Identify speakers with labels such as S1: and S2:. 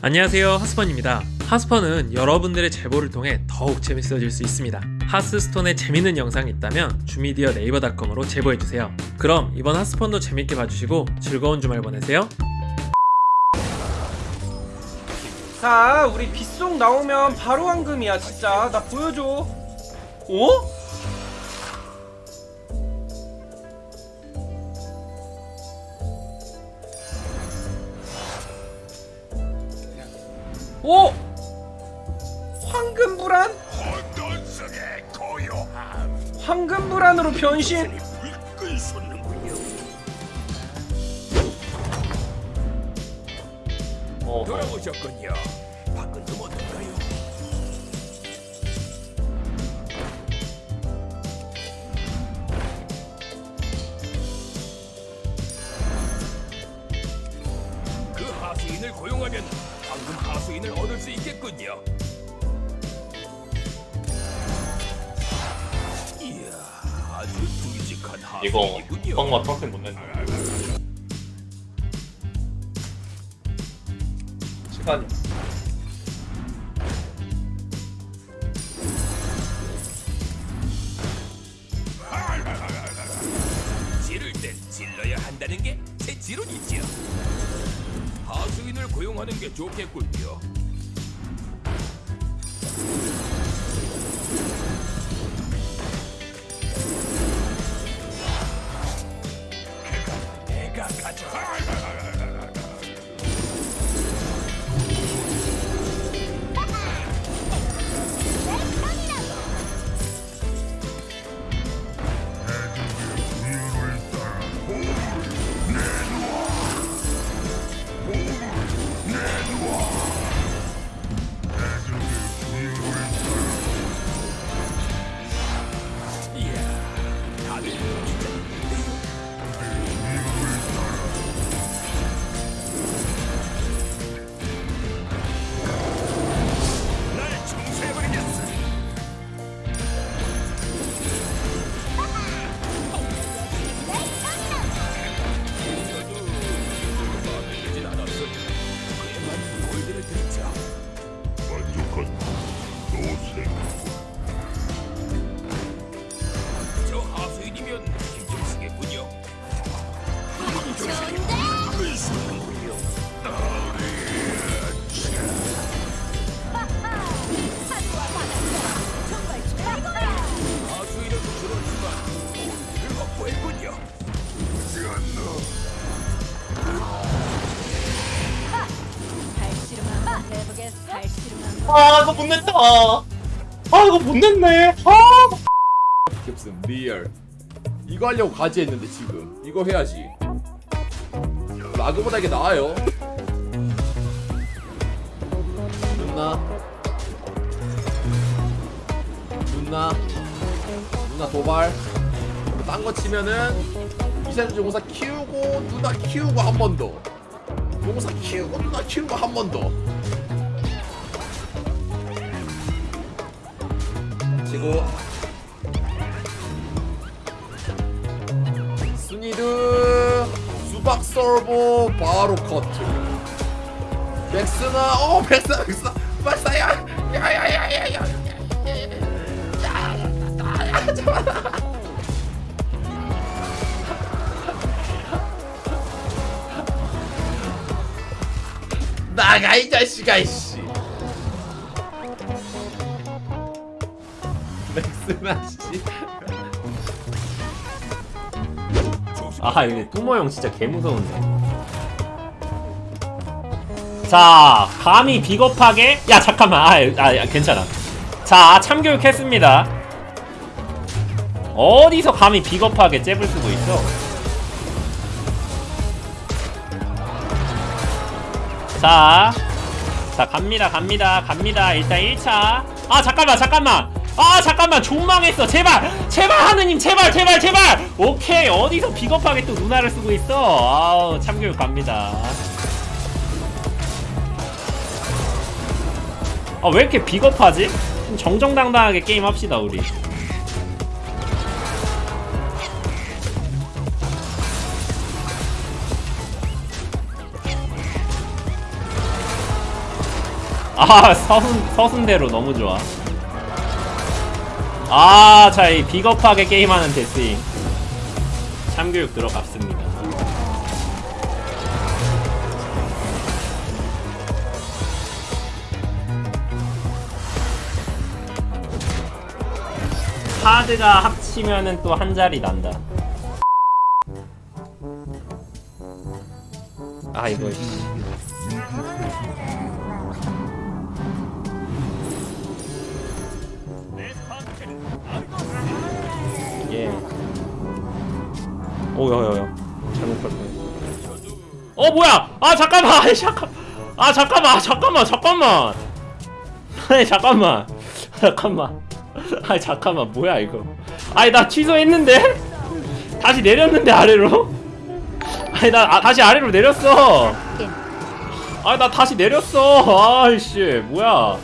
S1: 안녕하세요 하스펀입니다. 하스펀은 여러분들의 제보를 통해 더욱 재밌어질 수 있습니다. 하스스톤에 재밌는 영상이 있다면 주미디어 네이버닷컴으로 제보해주세요. 그럼 이번 하스펀도 재밌게 봐주시고 즐거운 주말 보내세요.
S2: 자 우리 빗속 나오면 바로 황금이야 진짜. 나 보여줘. 어? 오! 황금불안? 황금불안으로 변신
S3: 불끈 솟는군요 돌아오셨군요 밖은 좀 어떤가요? 그 하수인을 고용하면 수인을 얻을 수 있겠군요 이야 아주 굵직한
S4: 이거 빵과 평생 못 낸다. 시간이
S3: 지를 땐 질러야 한다는 게 제 지론이지요. 하수인을 고용하는 게 좋겠군요. 내가 가져.
S4: 아 이거 못 냈다. 아 이거 못 냈네. 아
S5: 깁슨 리얼. 이거 하려고 가지 했는데 지금. 이거 해야지. 라그보다 이게 나아요. 누나. 누나. 누나 도발. 딴 거 치면은 이세준 용사 키우고 누나 키우고 한 번더. 용사 키우고 누나 키우고 한 번더 치고 스니드 수박 솔보 바로 커트. 백스나 어 백스 백스 백스야 야야야야야. 나가 이 자식아 이씨
S4: 아 이거 뚜모형 진짜 개무서운데. 자 감히 비겁하게 야 잠깐만 아, 아 야, 괜찮아. 자 참교육 했습니다. 어디서 감히 비겁하게 잽을 쓰고 있어? 자, 자 갑니다 갑니다 갑니다 일단 1차 아 잠깐만 잠깐만 아 잠깐만. 존망했어. 제발. 제발 하느님. 제발 제발 제발. 오케이. 어디서 비겁하게 또 누나를 쓰고 있어? 아우 참교육 갑니다. 아 왜 이렇게 비겁하지? 좀 정정당당하게 게임 합시다 우리. 아 서순 서순대로 너무 좋아. 아, 자, 이 비겁하게 게임하는 데스잉. 참교육 들어갔습니다. 카드가 합치면은 또 한 자리 난다. 아, 이거. 오, 야, 야, 야. 잘못 갈 뻔했어. 어, 뭐야? 아, 잠깐만. 아이, 잠깐. 아, 잠깐만. 아, 잠깐만. 잠깐만. 아니, 잠깐만. 잠깐만. 아니, 잠깐만. 뭐야, 이거. 아니, 나 취소했는데? 다시 내렸는데, 아래로? 아니, 나 아, 다시 아래로 내렸어. 아니, 나 다시 내렸어. 아이씨. 뭐야.